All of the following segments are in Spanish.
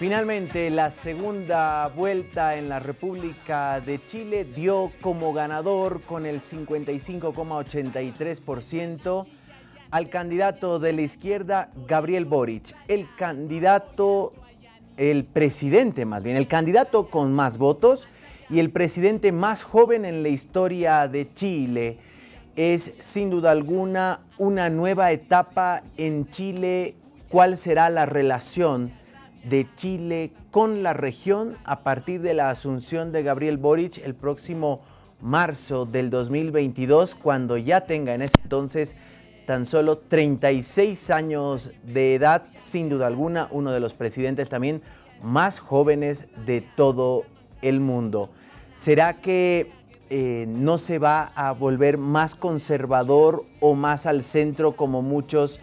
Finalmente, la segunda vuelta en la República de Chile dio como ganador con el 55,83% al candidato de la izquierda, Gabriel Boric, el candidato, el presidente más bien, el candidato con más votos y el presidente más joven en la historia de Chile. Es sin duda alguna una nueva etapa en Chile. ¿Cuál será la relación? De Chile con la región a partir de la asunción de Gabriel Boric el próximo marzo del 2022, cuando ya tenga en ese entonces tan solo 36 años de edad, sin duda alguna, uno de los presidentes también más jóvenes de todo el mundo. ¿Será que eh, no se va a volver más conservador o más al centro como muchos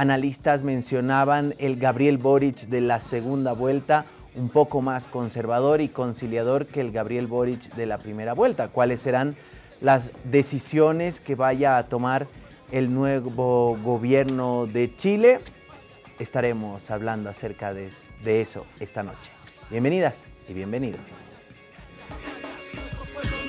analistas mencionaban el Gabriel Boric de la segunda vuelta un poco más conservador y conciliador que el Gabriel Boric de la primera vuelta. ¿Cuáles serán las decisiones que vaya a tomar el nuevo gobierno de Chile? Estaremos hablando acerca de, de eso esta noche. Bienvenidas y bienvenidos.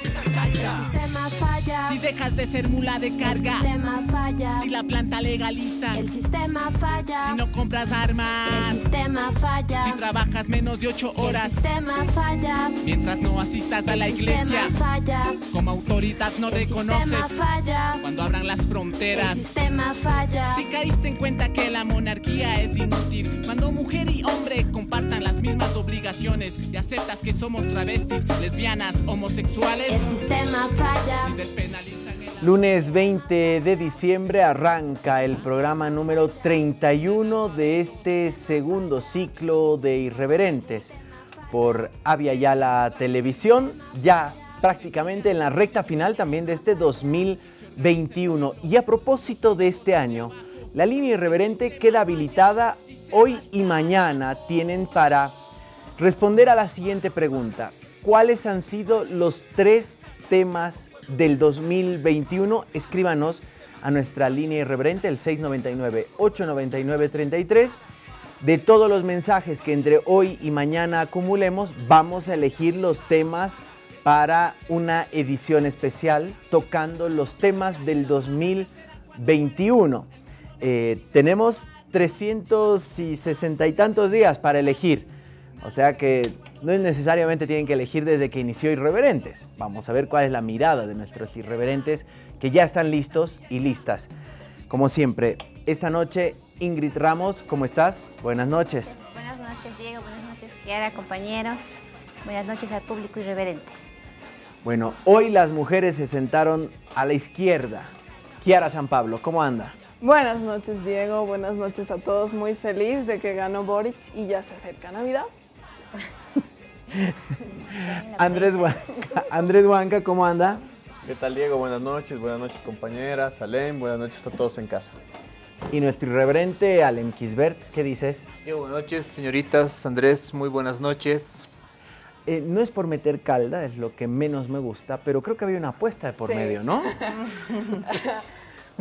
El sistema falla. Si dejas de ser mula de carga. El sistema falla. Si la planta legaliza. El sistema falla. Si no compras armas. El sistema falla. Si trabajas menos de ocho horas. El sistema falla. Mientras no asistas a la El iglesia. falla. Como autoridad no El reconoces. falla. Cuando abran las El fronteras. sistema falla. Si caíste en cuenta que la monarquía es inútil, cuando mujer y hombre compartan las mismas obligaciones y aceptas que somos travestis, lesbianas, homosexuales, El sistema falla. si despenalizan el Lunes 20 de diciembre arranca el programa número 31 de este segundo ciclo de Irreverentes por Avia Yala Televisión, ya prácticamente en la recta final también de este 2021. Y a propósito de este año, la línea Irreverente queda habilitada hoy y mañana tienen para responder a la siguiente pregunta. ¿Cuáles han sido los tres temas del 2021? Escríbanos a nuestra línea irreverente, el 699-899-33. De todos los mensajes que entre hoy y mañana acumulemos, vamos a elegir los temas para una edición especial tocando los temas del 2021. Eh, tenemos 360 y tantos días para elegir. O sea que no es necesariamente tienen que elegir desde que inició Irreverentes. Vamos a ver cuál es la mirada de nuestros irreverentes que ya están listos y listas. Como siempre, esta noche Ingrid Ramos, ¿cómo estás? Buenas noches. Buenas noches, Diego. Buenas noches, Kiara, compañeros. Buenas noches al público irreverente. Bueno, hoy las mujeres se sentaron a la izquierda. Kiara San Pablo, ¿cómo anda? Buenas noches, Diego. Buenas noches a todos. Muy feliz de que ganó Boric y ya se acerca Navidad. Andrés Huanca, Andrés Huanca, ¿cómo anda? ¿Qué tal Diego? Buenas noches, buenas noches compañeras, Alem, buenas noches a todos en casa. Y nuestro irreverente Alem Kisbert, ¿qué dices? Buenas noches, señoritas. Andrés, muy buenas noches. Eh, no es por meter calda, es lo que menos me gusta, pero creo que había una apuesta de por Sí. medio, ¿no?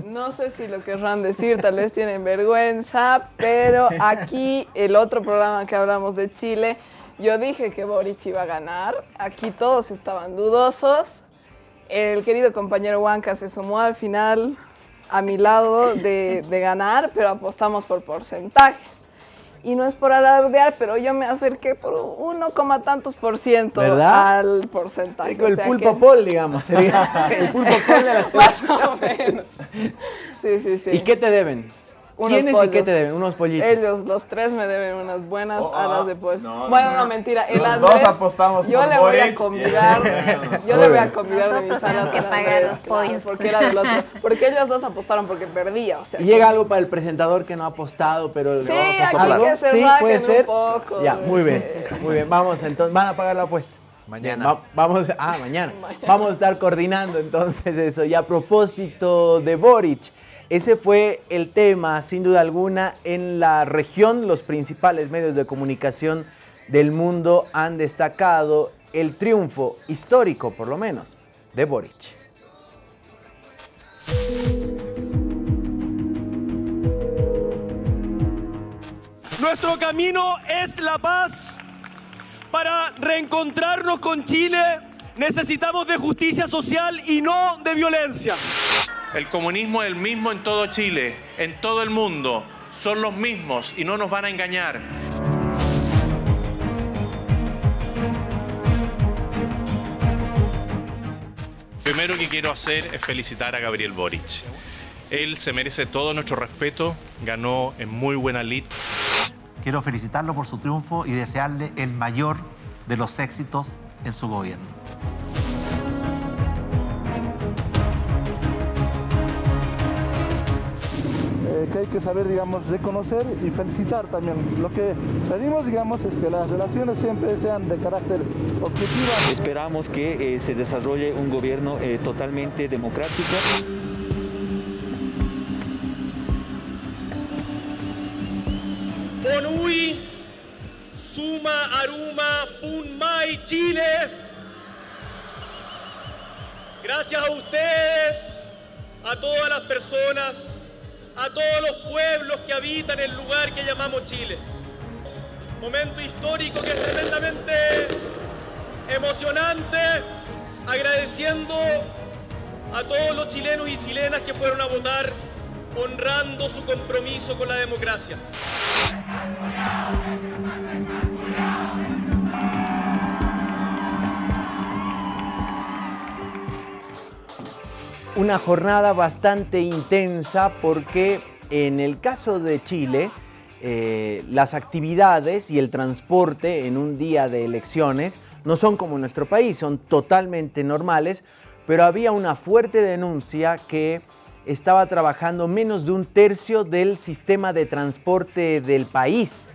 No sé si lo querrán decir, tal vez tienen vergüenza, pero aquí el otro programa que hablamos de Chile, yo dije que Boric iba a ganar. Aquí todos estaban dudosos. El querido compañero Huanca se sumó al final a mi lado de, de ganar, pero apostamos por porcentajes. Y no es por alardear, pero yo me acerqué por uno coma tantos por ciento ¿Verdad? al porcentaje. O el sea pulpo que- Paul, digamos, sería el pulpo Paul de la Más o menos. Sí, sí, sí. ¿Y qué te deben? Unos ¿Quiénes y pollos. qué te deben? Unos pollitos. Ellos, los tres, me deben unas buenas Oh, alas ah, de pollo. no, bueno, no. no, mentira. El Los Andrés, dos apostamos Yo por le voy a convidar. yo le voy a convidar de mis alas que pagar los pollos. porque era del otro. Porque ellos dos apostaron porque perdía, o sea. Llega algo para el presentador que no ha apostado, pero Sí, le vamos a aquí soplar. que se Sí, puede un ser. poco, ya, muy bien, muy bien. Vamos, entonces, van a pagar la apuesta. Mañana. Va- vamos, ah, mañana. Vamos a estar coordinando entonces eso. Y a propósito de Boric, ese fue el tema, sin duda alguna, en la región. Los principales medios de comunicación del mundo han destacado el triunfo histórico, por lo menos, de Boric. Nuestro camino es la paz. Para reencontrarnos con Chile necesitamos de justicia social y no de violencia. El comunismo es el mismo en todo Chile, en todo el mundo. Son los mismos y no nos van a engañar. Primero que quiero hacer es felicitar a Gabriel Boric. Él se merece todo nuestro respeto, ganó en muy buena lid. Quiero felicitarlo por su triunfo y desearle el mayor de los éxitos en su gobierno. Que saber, digamos, reconocer y felicitar también. Lo que pedimos, digamos, es que las relaciones siempre sean de carácter objetivo. Esperamos que eh, se desarrolle un gobierno eh, totalmente democrático. Bonui, Suma, Aruma, Punmai, Chile. Gracias a ustedes, a todas las personas, a todos los pueblos que habitan el lugar que llamamos Chile. Momento histórico que es tremendamente emocionante, agradeciendo a todos los chilenos y chilenas que fueron a votar, honrando su compromiso con la democracia. Una jornada bastante intensa porque en el caso de Chile, eh, las actividades y el transporte en un día de elecciones no son como en nuestro país, son totalmente normales, pero había una fuerte denuncia que estaba trabajando menos de un tercio del sistema de transporte del país.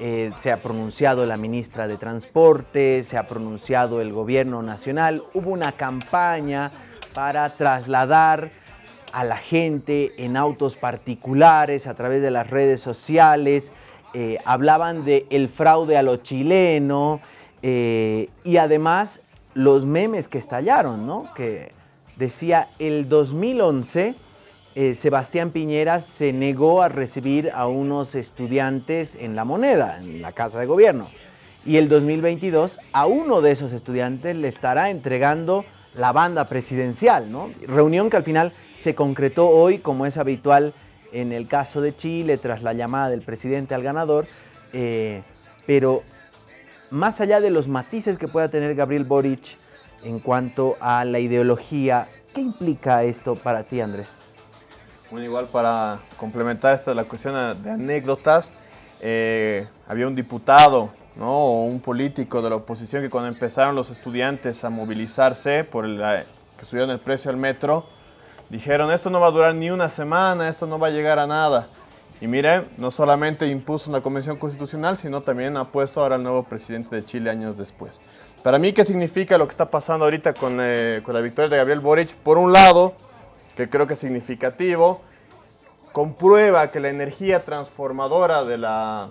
Eh, se ha pronunciado la ministra de Transporte, se ha pronunciado el gobierno nacional, hubo una campaña para trasladar a la gente en autos particulares a través de las redes sociales, eh, hablaban de el fraude a lo chileno eh, y además los memes que estallaron, ¿no? Que decía el 2011 eh, Sebastián Piñera se negó a recibir a unos estudiantes en la moneda, en la casa de gobierno. Y el 2022 a uno de esos estudiantes le estará entregando la banda presidencial, ¿no? Reunión que al final se concretó hoy, como es habitual en el caso de Chile, tras la llamada del presidente al ganador, eh, pero más allá de los matices que pueda tener Gabriel Boric en cuanto a la ideología, ¿qué implica esto para ti, Andrés? Bueno, igual para complementar esta la cuestión de anécdotas, eh, había un diputado ¿no? un político de la oposición que cuando empezaron los estudiantes a movilizarse por el, que subieron el precio al metro, dijeron esto no va a durar ni una semana, esto no va a llegar a nada. Y miren, no solamente impuso una convención constitucional, sino también ha puesto ahora al nuevo presidente de Chile años después. Para mí, ¿qué significa lo que está pasando ahorita con, eh, con la victoria de Gabriel Boric? Por un lado, que creo que es significativo, comprueba que la energía transformadora de la,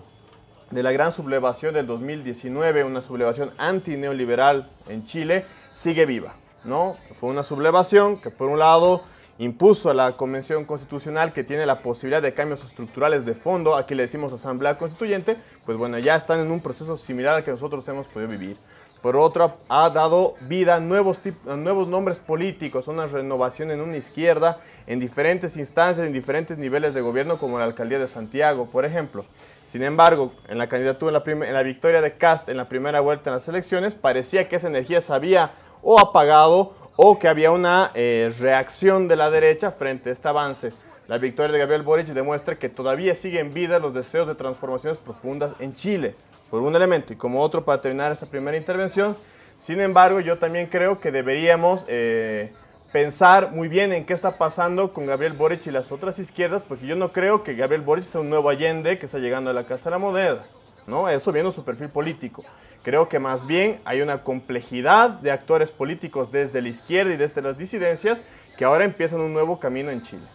de la gran sublevación del 2019, una sublevación antineoliberal en Chile, sigue viva. ¿no? Fue una sublevación que por un lado impuso a la Convención Constitucional que tiene la posibilidad de cambios estructurales de fondo, aquí le decimos Asamblea Constituyente, pues bueno, ya están en un proceso similar al que nosotros hemos podido vivir. Por otro, ha dado vida a nuevos, nuevos nombres políticos, una renovación en una izquierda en diferentes instancias, en diferentes niveles de gobierno, como la alcaldía de Santiago, por ejemplo. Sin embargo, en la candidatura, en la, victoria de Cast en la primera vuelta en las elecciones, parecía que esa energía se había o apagado o que había una eh, reacción de la derecha frente a este avance. La victoria de Gabriel Boric demuestra que todavía siguen en vida los deseos de transformaciones profundas en Chile por un elemento y como otro para terminar esta primera intervención. Sin embargo, yo también creo que deberíamos eh, pensar muy bien en qué está pasando con Gabriel Boric y las otras izquierdas, porque yo no creo que Gabriel Boric sea un nuevo Allende que está llegando a la Casa de la Moneda. ¿no? Eso viendo su perfil político. Creo que más bien hay una complejidad de actores políticos desde la izquierda y desde las disidencias que ahora empiezan un nuevo camino en Chile.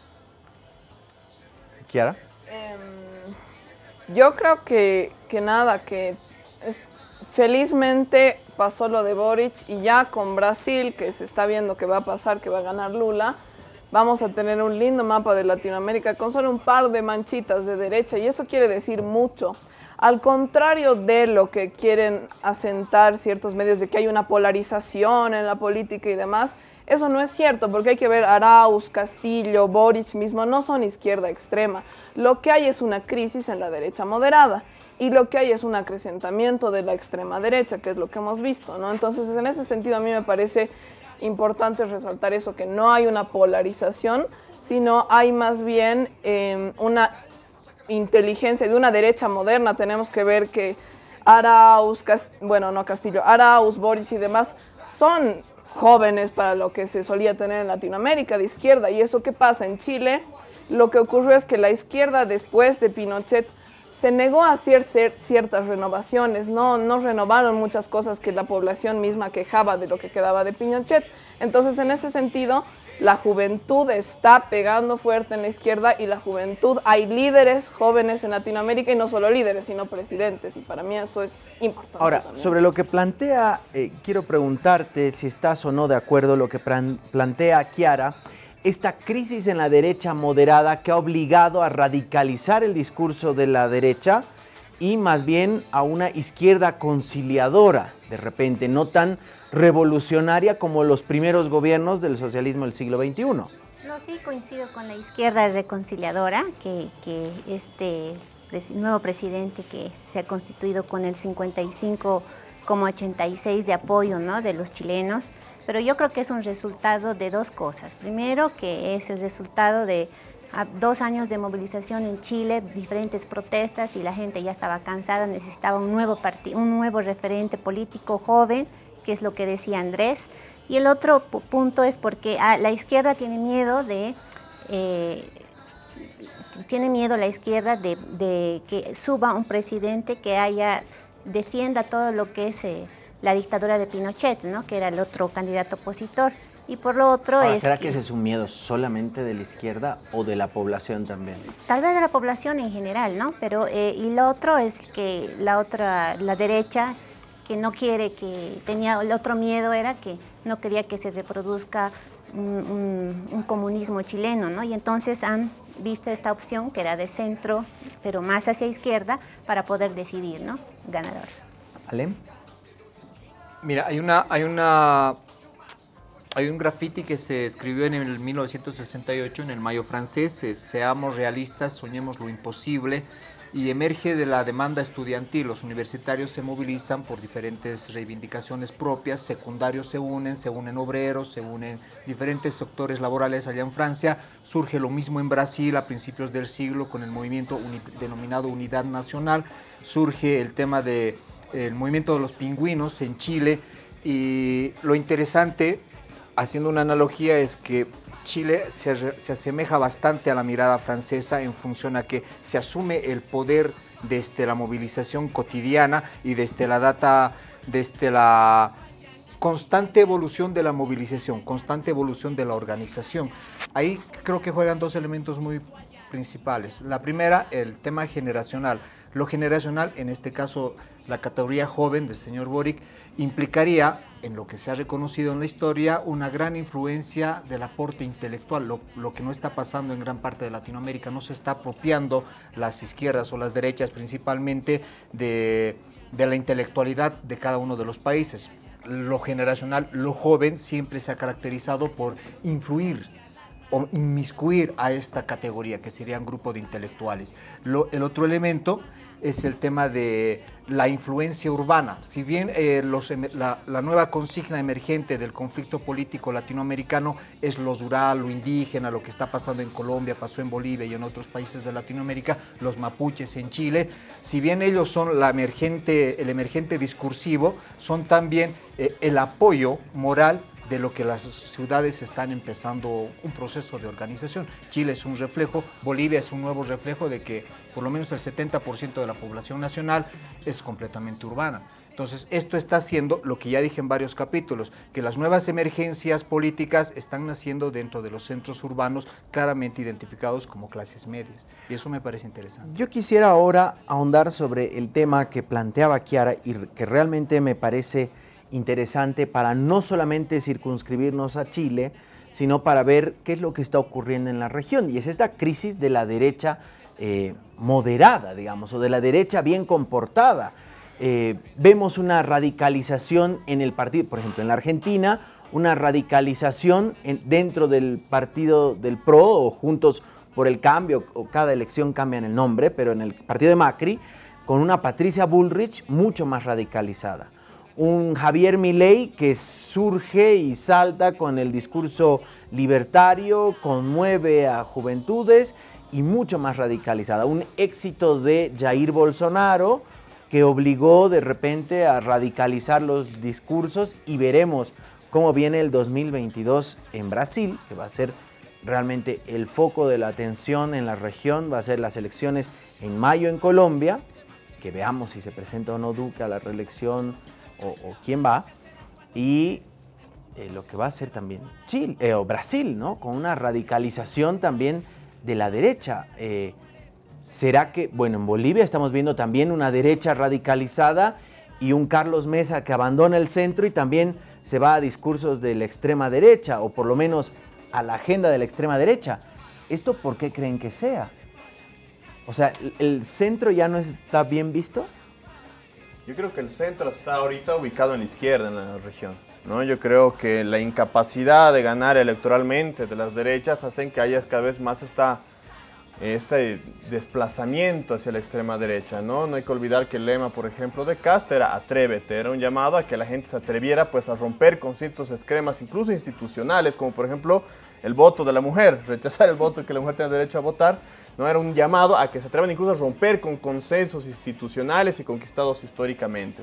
Kiara. Yo creo que, que nada, que felizmente pasó lo de Boric y ya con Brasil, que se está viendo que va a pasar, que va a ganar Lula, vamos a tener un lindo mapa de Latinoamérica con solo un par de manchitas de derecha y eso quiere decir mucho. Al contrario de lo que quieren asentar ciertos medios de que hay una polarización en la política y demás, eso no es cierto, porque hay que ver Arauz, Castillo, Boric mismo, no son izquierda extrema. Lo que hay es una crisis en la derecha moderada y lo que hay es un acrecentamiento de la extrema derecha, que es lo que hemos visto, ¿no? Entonces, en ese sentido, a mí me parece importante resaltar eso, que no hay una polarización, sino hay más bien eh, una inteligencia de una derecha moderna. Tenemos que ver que Arauz, bueno, no Castillo, Arauz, Boric y demás son jóvenes para lo que se solía tener en Latinoamérica de izquierda. ¿Y eso qué pasa? En Chile lo que ocurrió es que la izquierda después de Pinochet se negó a hacer ciertas renovaciones, no, no renovaron muchas cosas que la población misma quejaba de lo que quedaba de Pinochet. Entonces, en ese sentido, la juventud está pegando fuerte en la izquierda y la juventud, hay líderes jóvenes en Latinoamérica y no solo líderes, sino presidentes y para mí eso es importante. Ahora, sobre lo que plantea, eh, quiero preguntarte si estás o no de acuerdo lo que plantea Kiara, esta crisis en la derecha moderada que ha obligado a radicalizar el discurso de la derecha y más bien a una izquierda conciliadora, de repente, no tan revolucionaria como los primeros gobiernos del socialismo del siglo XXI. No, sí coincido con la izquierda reconciliadora, que, este nuevo presidente que se ha constituido con el 55,86 de apoyo ¿no? de los chilenos, pero yo creo que es un resultado de dos cosas. Primero, que es el resultado de dos años de movilización en Chile, diferentes protestas y la gente ya estaba cansada, necesitaba un nuevo, un nuevo referente político joven, que es lo que decía Andrés. Y el otro punto es porque ah, la izquierda tiene miedo de... Eh, tiene miedo la izquierda de, que suba un presidente que haya defienda todo lo que es eh, la dictadura de Pinochet, ¿no? que era el otro candidato opositor. Y por lo otro es ¿Será que, ese es un miedo solamente de la izquierda o de la población también? Tal vez de la población en general, ¿no? Pero, eh, y lo otro es que la otra, la derecha que no quiere que, tenía, el otro miedo era que no quería que se reproduzca un, comunismo chileno, ¿no? Y entonces han visto esta opción que era de centro, pero más hacia izquierda, para poder decidir, ¿no? Ganador. ¿Alem? Mira, hay una, hay una, hay un graffiti que se escribió en el 1968 en el Mayo francés, seamos realistas, soñemos lo imposible, y emerge de la demanda estudiantil. Los universitarios se movilizan por diferentes reivindicaciones propias, secundarios se unen, se unen obreros, se unen diferentes sectores laborales allá en Francia. Surge lo mismo en Brasil a principios del siglo con el movimiento denominado Unidad Nacional. Surge el tema del movimiento de los pingüinos en Chile y lo interesante, haciendo una analogía, es que Chile se, asemeja bastante a la mirada francesa en función a que se asume el poder desde la movilización cotidiana y desde la data, desde la constante evolución de la movilización, constante evolución de la organización. Ahí creo que juegan dos elementos muy principales. La primera, el tema generacional. Lo generacional, en este caso la categoría joven del señor Boric, implicaría, en lo que se ha reconocido en la historia, una gran influencia del aporte intelectual, lo, que no está pasando en gran parte de Latinoamérica, no se está apropiando las izquierdas o las derechas principalmente de, de la intelectualidad de cada uno de los países. Lo generacional, lo joven, siempre se ha caracterizado por influir o inmiscuir a esta categoría, que serían grupo de intelectuales. el otro elemento es el tema de la influencia urbana. Si bien eh, la, nueva consigna emergente del conflicto político latinoamericano es lo rural, lo indígena, lo que está pasando en Colombia, pasó en Bolivia y en otros países de Latinoamérica, los mapuches en Chile, si bien ellos son la emergente, el emergente discursivo, son también eh, el apoyo moral de lo que las ciudades están empezando un proceso de organización. Chile es un reflejo, Bolivia es un nuevo reflejo de que por lo menos el 70% de la población nacional es completamente urbana. Entonces, esto está haciendo lo que ya dije en varios capítulos, que las nuevas emergencias políticas están naciendo dentro de los centros urbanos claramente identificados como clases medias. Y eso me parece interesante. Yo quisiera ahora ahondar sobre el tema que planteaba Kiara y que realmente me parece interesante para no solamente circunscribirnos a Chile, sino para ver qué es lo que está ocurriendo en la región. Y es esta crisis de la derecha eh, moderada, digamos, o de la derecha bien comportada. Eh, vemos una radicalización en el partido, por ejemplo, en la Argentina, una radicalización en- dentro del partido del PRO o Juntos por el Cambio, o cada elección cambian el nombre, pero en el partido de Macri, con una Patricia Bullrich mucho más radicalizada. Un Javier Milei que surge y salta con el discurso libertario, conmueve a juventudes y mucho más radicalizada. Un éxito de Jair Bolsonaro que obligó de repente a radicalizar los discursos y veremos cómo viene el 2022 en Brasil, que va a ser realmente el foco de la atención en la región, va a ser las elecciones en mayo en Colombia, que veamos si se presenta o no Duque a la reelección o, quién va, y eh, lo que va a ser también Chile, eh, o Brasil, ¿no? Con una radicalización también de la derecha. Eh, ¿Será que, bueno, en Bolivia estamos viendo también una derecha radicalizada y un Carlos Mesa que abandona el centro y también se va a discursos de la extrema derecha, o por lo menos a la agenda de la extrema derecha? ¿Esto por qué creen que sea? O sea, ¿el- ¿el centro ya no está bien visto? Yo creo que el centro está ahorita ubicado en la izquierda en la región. ¿no? Yo creo que la incapacidad de ganar electoralmente de las derechas hacen que haya cada vez más esta, este desplazamiento hacia la extrema derecha. ¿no? hay que olvidar que el lema, por ejemplo, de Cast era atrévete, era un llamado a que la gente se atreviera pues, a romper con ciertos esquemas, incluso institucionales, como por ejemplo el voto de la mujer, rechazar el voto que la mujer tenga derecho a votar, no era un llamado a que se atrevan incluso a romper con consensos institucionales y conquistados históricamente.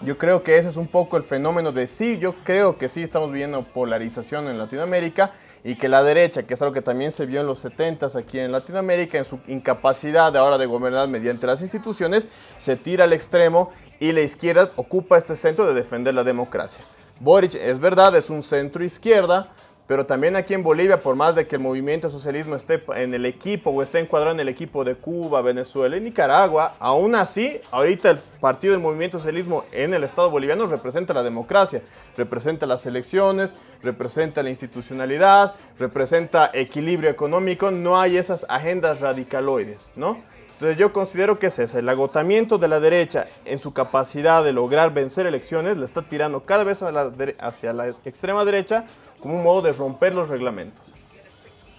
Yo creo que ese es un poco el fenómeno de sí, yo creo que sí estamos viendo polarización en Latinoamérica y que la derecha, que es algo que también se vio en los 70s aquí en Latinoamérica, en su incapacidad de ahora de gobernar mediante las instituciones, se tira al extremo y la izquierda ocupa este centro de defender la democracia. Boric, es verdad, es un centro izquierda, pero también aquí en Bolivia, por más de que el movimiento socialismo esté en el equipo o esté encuadrado en el equipo de Cuba, Venezuela y Nicaragua, aún así, ahorita el partido del movimiento socialismo en el Estado boliviano representa la democracia, representa las elecciones, representa la institucionalidad, representa equilibrio económico, no hay esas agendas radicaloides, ¿no? Entonces yo considero que es ese, el agotamiento de la derecha en su capacidad de lograr vencer elecciones, le está tirando cada vez a la hacia la extrema derecha como un modo de romper los reglamentos.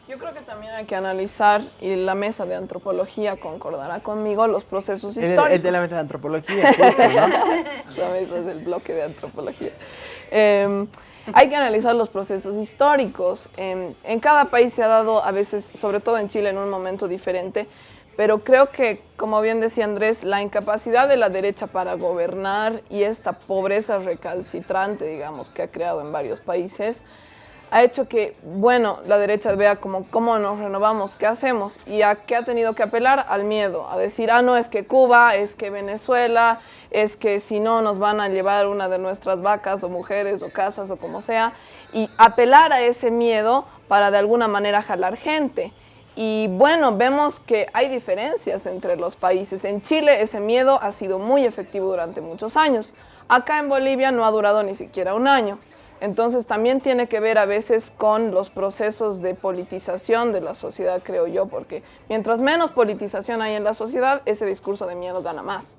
Yo creo que también hay que analizar, y la mesa de antropología concordará conmigo, los procesos El, el históricos. de la mesa de antropología, justo, ¿no? La mesa es el bloque de antropología. Eh, hay que analizar los procesos históricos. Eh, en cada país se ha dado, a veces, sobre todo en Chile, en un momento diferente, pero creo que, como bien decía Andrés, la incapacidad de la derecha para gobernar y esta pobreza recalcitrante, digamos, que ha creado en varios países, ha hecho que, bueno, la derecha vea como cómo nos renovamos, qué hacemos, y a qué ha tenido que apelar al miedo, a decir, ah, no, es que Cuba, es que Venezuela, es que si no nos van a llevar una de nuestras vacas o mujeres o casas o como sea, y apelar a ese miedo para de alguna manera jalar gente. Y bueno, vemos que hay diferencias entre los países. En Chile ese miedo ha sido muy efectivo durante muchos años. Acá en Bolivia no ha durado ni siquiera un año. Entonces también tiene que ver a veces con los procesos de politización de la sociedad, creo yo, porque mientras menos politización hay en la sociedad, ese discurso de miedo gana más.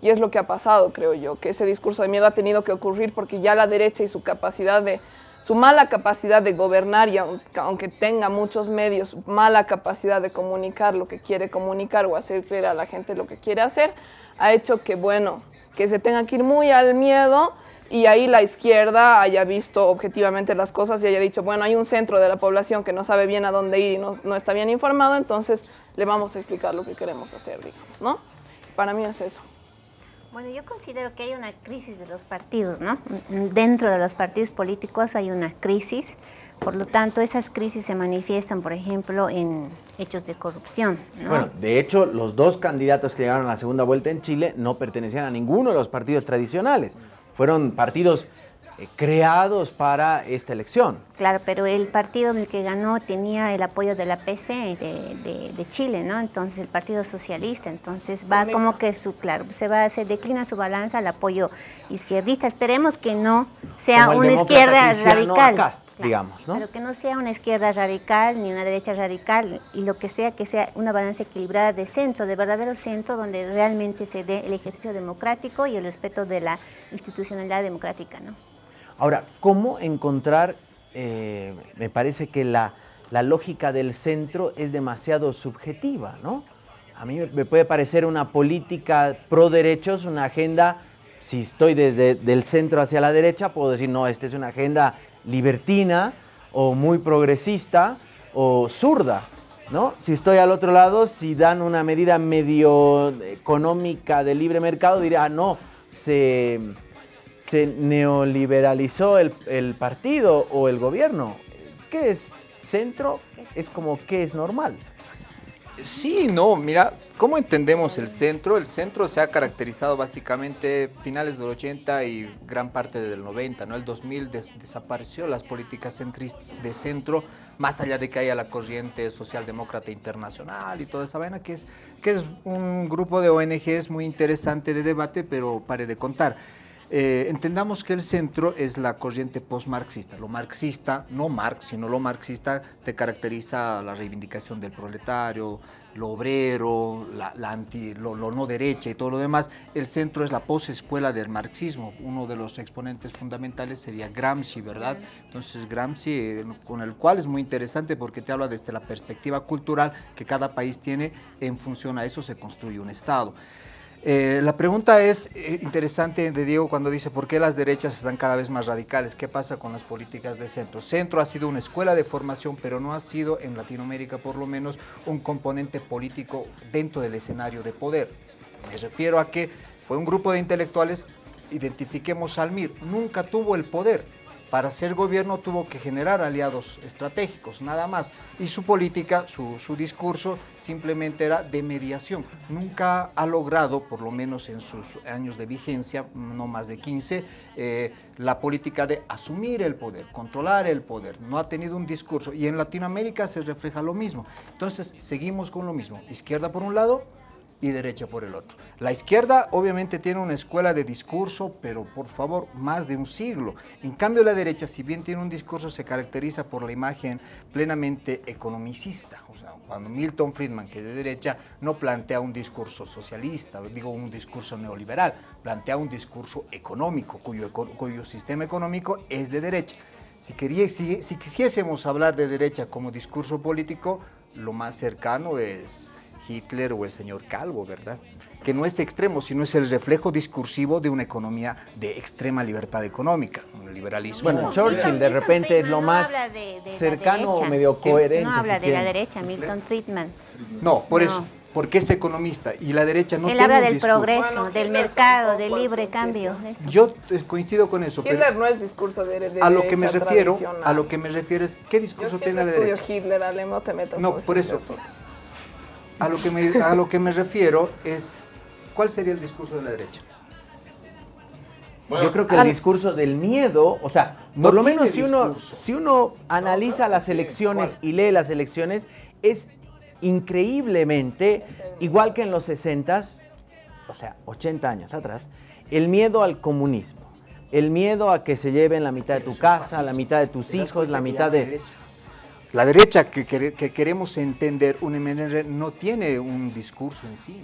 Y es lo que ha pasado, creo yo, que ese discurso de miedo ha tenido que ocurrir porque ya la derecha y su capacidad de, su mala capacidad de gobernar y aunque, tenga muchos medios, mala capacidad de comunicar lo que quiere comunicar o hacer creer a la gente lo que quiere hacer, ha hecho que, bueno, que se tenga que ir muy al miedo y ahí la izquierda haya visto objetivamente las cosas y haya dicho, bueno, hay un centro de la población que no sabe bien a dónde ir y no, no está bien informado, entonces le vamos a explicar lo que queremos hacer, digamos, ¿no? Para mí es eso. Bueno, yo considero que hay una crisis de los partidos, ¿no? Dentro de los partidos políticos hay una crisis, por lo tanto esas crisis se manifiestan, por ejemplo, en hechos de corrupción, ¿no? Bueno, de hecho, los dos candidatos que llegaron a la segunda vuelta en Chile no pertenecían a ninguno de los partidos tradicionales. Fueron partidos eh, creados para esta elección. Claro, pero el partido en el que ganó tenía el apoyo de la PC de, de- de Chile, ¿no? Entonces el Partido Socialista, entonces va como que su, claro, se va, se declina su balanza al apoyo izquierdista. Esperemos que no sea una izquierda radical. Cast, digamos, ¿no? Pero que no sea una izquierda radical ni una derecha radical y lo que sea, que sea una balanza equilibrada de centro, de verdadero centro, donde realmente se dé el ejercicio democrático y el respeto de la institucionalidad democrática, ¿no? Ahora, ¿cómo encontrar? eh, me parece que la, la lógica del centro es demasiado subjetiva, ¿no? A mí me puede parecer una política pro derechos, una agenda, si estoy desde del centro hacia la derecha, puedo decir, no, esta es una agenda libertina o muy progresista o zurda, ¿no? Si estoy al otro lado, si dan una medida medio económica de libre mercado, diría, ah, no, se, se neoliberalizó el, el partido o el gobierno. ¿Qué es centro? Es como qué es normal. Sí, no, mira, ¿cómo entendemos el centro? El centro se ha caracterizado básicamente finales del 80 y gran parte del 90, ¿no? El 2000 des- desapareció las políticas centristas de centro, más allá de que haya la corriente socialdemócrata internacional y toda esa vaina, que es, que es un grupo de ONGs muy interesante de debate, pero pare de contar. Eh, entendamos que el centro es la corriente post-marxista. Lo marxista, no Marx, sino lo marxista, te caracteriza la reivindicación del proletario, lo obrero, la, anti, lo, lo no derecha y todo lo demás. El centro es la posescuela del marxismo. Uno de los exponentes fundamentales sería Gramsci, ¿verdad? Entonces Gramsci, eh, con el cual es muy interesante porque te habla desde la perspectiva cultural que cada país tiene, en función a eso se construye un Estado. Eh, la pregunta es eh, interesante de Diego cuando dice por qué las derechas están cada vez más radicales, qué pasa con las políticas de centro. Centro ha sido una escuela de formación, pero no ha sido, en Latinoamérica por lo menos, un componente político dentro del escenario de poder. Me refiero a que fue un grupo de intelectuales, identifiquemos al MIR, nunca tuvo el poder. Para ser gobierno tuvo que generar aliados estratégicos, nada más. Y su política, su, discurso simplemente era de mediación. Nunca ha logrado, por lo menos en sus años de vigencia, no más de 15, eh, la política de asumir el poder, controlar el poder. No ha tenido un discurso. Y en Latinoamérica se refleja lo mismo. Entonces, seguimos con lo mismo. Izquierda por un lado, y derecha por el otro. La izquierda obviamente tiene una escuela de discurso, pero por favor, más de un siglo. En cambio la derecha, si bien tiene un discurso, se caracteriza por la imagen plenamente economicista. O sea, cuando Milton Friedman, que es de derecha, no plantea un discurso socialista, digo un discurso neoliberal, plantea un discurso económico, cuyo, cuyo sistema económico es de derecha. Si, quería, si, si quisiésemos hablar de derecha como discurso político, lo más cercano es Hitler o el señor Calvo, ¿verdad? Que no es extremo, sino es el reflejo discursivo de una economía de extrema libertad económica, un liberalismo. Bueno, Churchill de repente es lo más cercano o medio coherente. No habla si de la derecha, Milton Friedman. No, por No. eso, porque es economista y la derecha no Él tiene habla del discurso. progreso, del mercado, del libre cambio. eso. Yo eh, coincido con eso, pero Hitler no es discurso de, de a lo que me derecha refiero, a lo que me refiero es qué discurso tiene la derecha. Hitler, Ale, no te metas No, con por eso. Hitler. A lo que me, a lo que me refiero es cuál sería el discurso de la derecha. Yo creo que el discurso del miedo, o sea, No por lo menos si uno, si uno analiza las elecciones y lee las elecciones, es increíblemente, igual que en los 60 o sea, 80 años atrás, el miedo al comunismo, el miedo a que se lleven la mitad de tu casa, la mitad de tus ¿Te das hijos, la mitad de... La derecha que, que queremos entender, un MNR, no tiene un discurso en sí.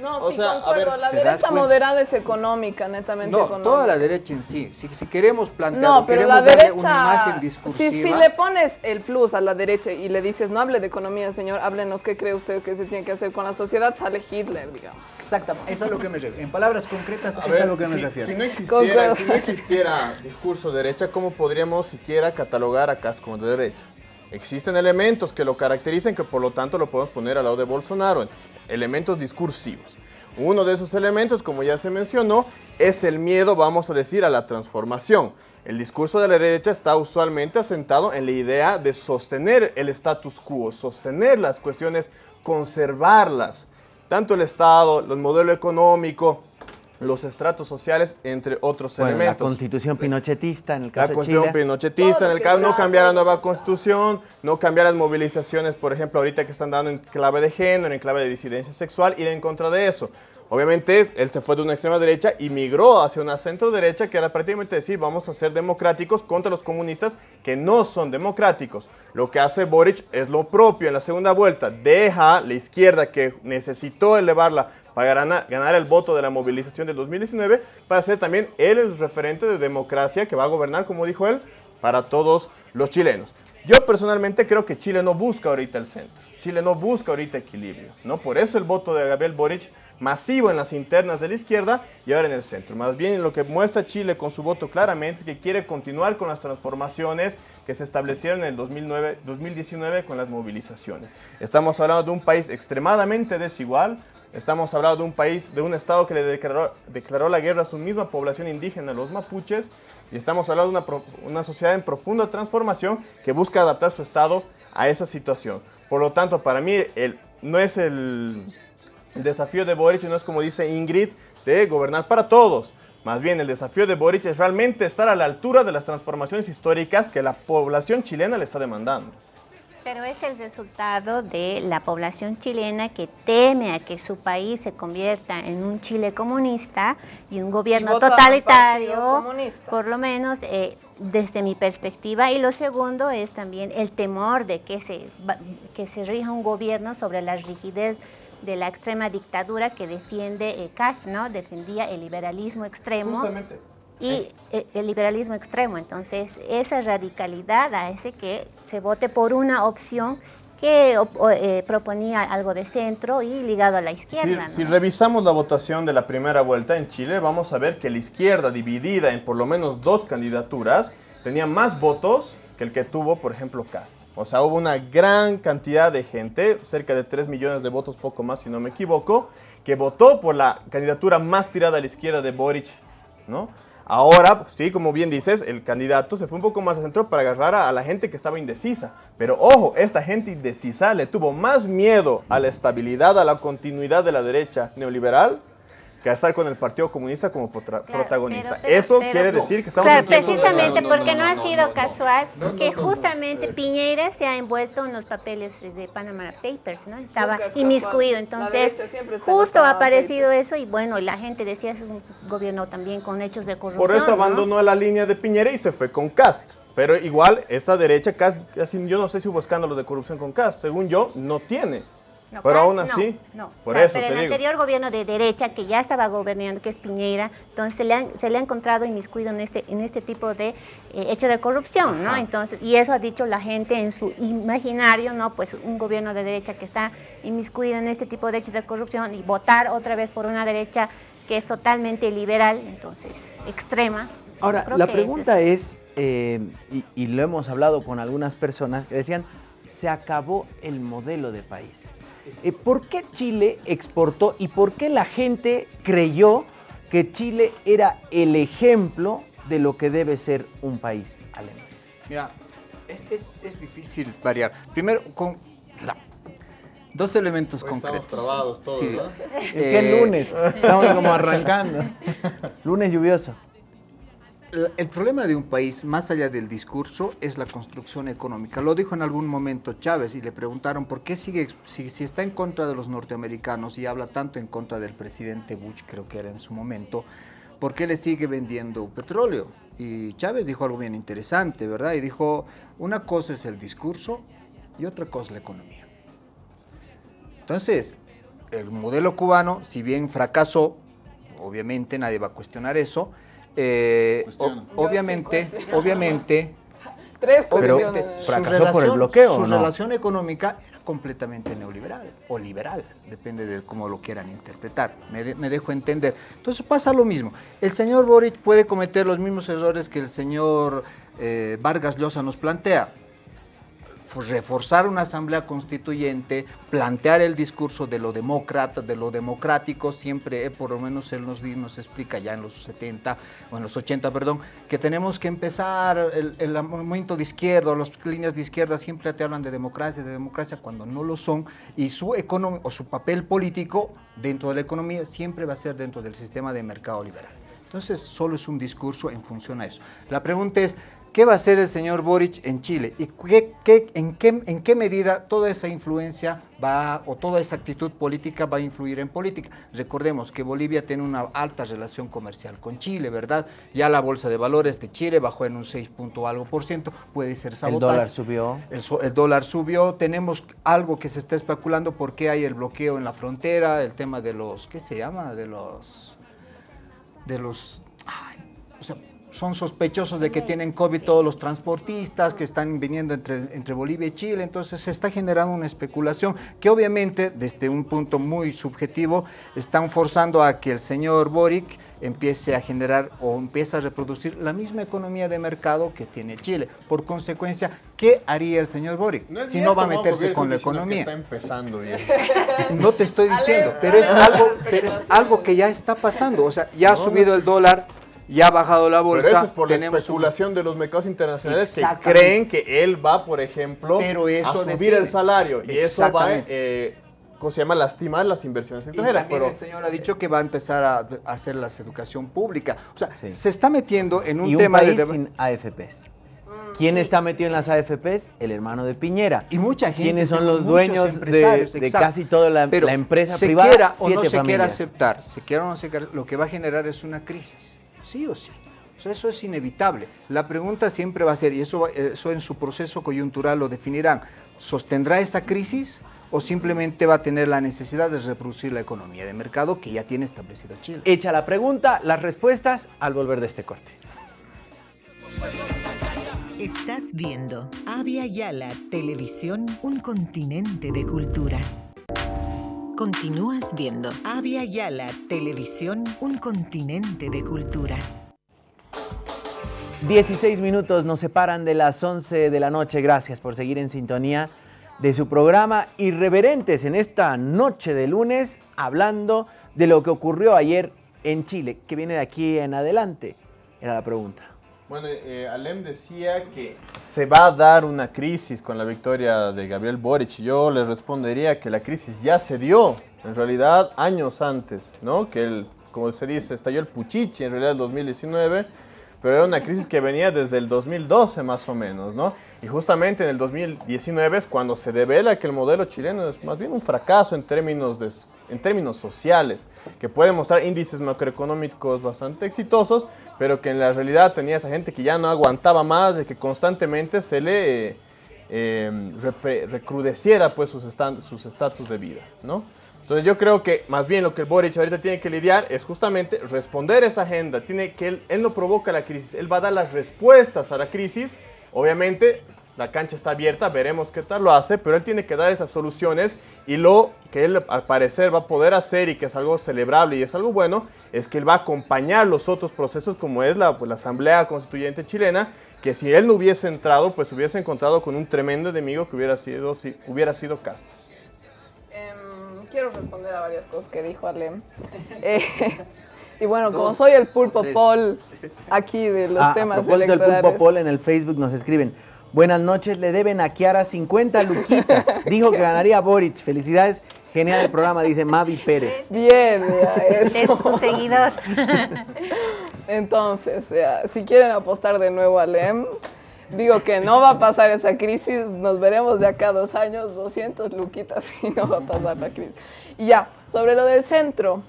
No, O sí, sea, a concuerdo. ver, la ¿te das derecha moderada es económica, netamente No, económica. toda la derecha en sí. Si, si queremos plantear, No, pero queremos la darle derecha. una imagen Si, discursiva. si le pones el plus a la derecha y le dices, no hable de economía, señor, háblenos qué cree usted que se tiene que hacer con la sociedad, sale Hitler, digamos. Exactamente, eso es a lo que me refiero. En palabras concretas, A eso es ver, a lo que me si, refiero. si no existiera, si no existiera discurso de derecha, ¿cómo podríamos siquiera catalogar a Cast como de derecha? Existen elementos que lo caracterizan que por lo tanto lo podemos poner al lado de Bolsonaro, elementos discursivos. Uno de esos elementos, como ya se mencionó, es el miedo, vamos a decir, a la transformación. El discurso de la derecha está usualmente asentado en la idea de sostener el status quo, sostener las cuestiones, conservarlas. Tanto el Estado, el modelo económico, los estratos sociales, entre otros Bueno, la elementos. constitución pinochetista en el La caso de constitución Chile. pinochetista, en el caso no cambiar la nueva constitución, no cambiar las movilizaciones, por ejemplo, ahorita que están dando en clave de género, en clave de disidencia sexual, ir en contra de eso. Obviamente, él se fue de una extrema derecha y migró hacia una centro derecha, que era prácticamente decir, vamos a ser democráticos contra los comunistas que no son democráticos. Lo que hace Boric es lo propio en la segunda vuelta, deja la izquierda que necesitó elevarla para ganar, el voto de la movilización del 2019, para ser también él el referente de democracia que va a gobernar, como dijo él, para todos los chilenos. Yo personalmente creo que Chile no busca ahorita el centro. Chile no busca ahorita equilibrio, ¿no? Por eso el voto de Gabriel Boric masivo en las internas de la izquierda y ahora en el centro. Más bien lo que muestra Chile con su voto claramente es que quiere continuar con las transformaciones que se establecieron en el 2009, 2019 con las movilizaciones. Estamos hablando de un país extremadamente desigual, estamos hablando de un país, de un estado que le declaró, declaró la guerra a su misma población indígena, los mapuches, y estamos hablando de una, sociedad en profunda transformación que busca adaptar su estado a esa situación. Por lo tanto, para mí no es el, el desafío de Boric, no es como dice Ingrid, de gobernar para todos. Más bien, el desafío de Boric es realmente estar a la altura de las transformaciones históricas que la población chilena le está demandando. Pero es el resultado de la población chilena que teme a que su país se convierta en un Chile comunista y un gobierno totalitario, por lo menos eh, desde mi perspectiva. Y lo segundo es también el temor de que se, va- que se rija un gobierno sobre la rigidez de la extrema dictadura que defiende eh, Kass, ¿no? Defendía el liberalismo extremo Justamente. Y eh, el liberalismo extremo. Entonces, esa radicalidad hace que se vote por una opción que eh, proponía algo de centro y ligado a la Si, izquierda. ¿no? si revisamos la votación de la primera vuelta en Chile, vamos a ver que la izquierda, dividida en por lo menos dos candidaturas, tenía más votos que el que tuvo, por ejemplo, Cast. O sea, hubo una gran cantidad de gente, cerca de 3 millones de votos, poco más si no me equivoco, que votó por la candidatura más tirada a la izquierda de Boric, ¿no? Ahora, sí, como bien dices, el candidato se fue un poco más al centro para agarrar a, a la gente que estaba indecisa. Pero ojo, esta gente indecisa le tuvo más miedo a la estabilidad, a la continuidad de la derecha neoliberal que a estar con el Partido Comunista como protagonista. pero- Eso pero- quiere decir que estamos Claro, precisamente No, no, porque no, no, ha sido no, casual no, que no, no. justamente Piñera se ha envuelto en los papeles de Panama Papers, ¿no? Estaba inmiscuido, entonces justo los ha aparecido eso y bueno, la gente decía es un gobierno también con hechos de corrupción. Por eso ¿no? abandonó la línea de Piñera y se fue con Cast. Pero igual, esta derecha, Cast, yo no sé si hubo escándalos de corrupción con Cast. Según yo, no tiene. No, pero aún no, así, no. por Claro, eso pero te el digo. anterior gobierno de derecha que ya estaba gobernando, que es Piñera, entonces se le, han- se le ha encontrado inmiscuido en este, en este tipo de eh, hecho de corrupción, ¿no? Entonces, y eso ha dicho la gente en su imaginario, ¿no? Pues un gobierno de derecha que está inmiscuido en este tipo de hechos de corrupción y votar otra vez por una derecha que es totalmente liberal, entonces extrema. Ahora, la pregunta es, eh, y, y lo hemos hablado con algunas personas que decían, se acabó el modelo de país. Eh, ¿Por qué Chile exportó y por qué la gente creyó que Chile era el ejemplo de lo que debe ser un país alemán? Mira, es, es- es difícil variar. Primero, con la- dos elementos Hoy estamos concretos. trabados todos, ¿no? Es que es lunes, estamos como arrancando. Lunes lluvioso. El problema de un país, más allá del discurso, es la construcción económica. Lo dijo en algún momento Chávez y le preguntaron por qué sigue, si, está en contra de los norteamericanos y habla tanto en contra del presidente Bush, creo que era en su momento, ¿por qué le sigue vendiendo petróleo? Y Chávez dijo algo bien interesante, ¿verdad? Y dijo, una cosa es el discurso y otra cosa la economía. Entonces, el modelo cubano, si bien fracasó, obviamente nadie va a cuestionar eso, eh, o- obviamente, obviamente, Tres Pero fracasó su relación, por el bloqueo, Su relación económica era completamente neoliberal o liberal, depende de cómo lo quieran interpretar. Me, de- me dejo entender. Entonces pasa lo mismo. El señor Boric puede cometer los mismos errores que el señor eh, Vargas Llosa nos plantea. Reforzar una asamblea constituyente, plantear el discurso de lo demócrata, de lo democrático, siempre, eh, por lo menos él nos, nos explica ya en los 70, o en los 80, perdón, que tenemos que empezar, el, el movimiento de izquierda, las líneas de izquierda siempre te hablan de democracia, de democracia cuando no lo son, y su economía o su papel político dentro de la economía siempre va a ser dentro del sistema de mercado liberal. Entonces, solo es un discurso en función a eso. La pregunta es, ¿qué va a hacer el señor Boric en Chile? ¿Y qué, qué, en, qué, en, qué, medida toda esa influencia va, o toda esa actitud política va a influir en política? Recordemos que Bolivia tiene una alta relación comercial con Chile, ¿verdad? Ya la Bolsa de Valores de Chile bajó en un 6 punto algo por ciento, puede ser sabotaje. El dólar subió. El, el, dólar subió, tenemos algo que se está especulando por qué hay el bloqueo en la frontera, el tema de los, ¿qué se llama? De los de los... Ay, o sea, son sospechosos de que tienen COVID todos los transportistas que están viniendo entre, entre Bolivia y Chile, entonces se está generando una especulación que obviamente desde un punto muy subjetivo están forzando a que el señor Boric empiece a generar o empiece a reproducir la misma economía de mercado que tiene Chile. Por consecuencia, ¿qué haría el señor Boric no si no va a meterse con la economía? Está empezando bien. No te estoy diciendo, pero es algo, pero es algo que ya está pasando. O sea, ya ha subido el dólar, ya ha bajado la bolsa. Pero eso es por la especulación un... de los mercados internacionales que creen que él va, por ejemplo, pero eso a subir define. el salario. Y eso va eh, ¿cómo se llama? Lastimar las inversiones extranjeras. Y también pero... el señor ha dicho que va a empezar a, a hacer la educación pública. O sea, sí. se está metiendo en un y tema un país de... sin AFPs. ¿Quién está metido en las AFPs? El hermano de Piñera. Y mucha gente. ¿Quiénes son los dueños de, de, casi toda la, Pero la empresa se privada? Quiera o no se familias. quiera aceptar, se quiera o no se quiera, lo que va a generar es una crisis, sí o sí. O sea, eso es inevitable. La pregunta siempre va a ser, y eso, eso en su proceso coyuntural lo definirán, ¿sostendrá esa crisis o simplemente va a tener la necesidad de reproducir la economía de mercado que ya tiene establecido Chile? Hecha la pregunta, las respuestas al volver de este corte. Estás viendo Avia Yala Televisión, un continente de culturas. Continúas viendo Avia Yala Televisión, un continente de culturas. 16 minutos nos separan de las 11 de la noche. Gracias por seguir en sintonía de su programa Irreverentes en esta noche de lunes, hablando de lo que ocurrió ayer en Chile. ¿Qué viene de aquí en adelante? Era la pregunta. Bueno, eh, Alem decía que se va a dar una crisis con la victoria de Gabriel Boric. Yo le respondería que la crisis ya se dio, en realidad, años antes, ¿no? Que, el, como se dice, estalló el Puchichi en realidad el 2019, pero era una crisis que venía desde el 2012 más o menos, ¿no? Y justamente en el 2019 es cuando se revela que el modelo chileno es más bien un fracaso en términos, de, en términos sociales, que puede mostrar índices macroeconómicos bastante exitosos, pero que en la realidad tenía esa gente que ya no aguantaba más, de que constantemente se le eh, eh, recrudeciera pues sus estatus de vida, ¿no? Entonces yo creo que más bien lo que el Boric ahorita tiene que lidiar es justamente responder esa agenda. Tiene que él, él no provoca la crisis, él va a dar las respuestas a la crisis. Obviamente la cancha está abierta, veremos qué tal lo hace, pero él tiene que dar esas soluciones y lo que él al parecer va a poder hacer y que es algo celebrable y es algo bueno, es que él va a acompañar los otros procesos como es la, pues, Asamblea Constituyente chilena, que si él no hubiese entrado, pues hubiese encontrado con un tremendo enemigo que hubiera sido, si, hubiera sido Castro quiero responder a varias cosas que dijo Alem. Eh, y bueno, como soy el pulpo Paul aquí de los ah, temas a propósito electorales. del pulpo Paul en el Facebook nos escriben. Buenas noches, le deben a Kiara 50 luquitas. Dijo que ganaría Boric. Felicidades. Genial el programa, dice Mavi Pérez. Bien, ya, eso. Es tu seguidor. Entonces, ya, si quieren apostar de nuevo a Alem, digo que no va a pasar esa crisis, nos veremos de acá a dos años, 200 luquitas y no va a pasar la crisis. Y ya, sobre lo del centro,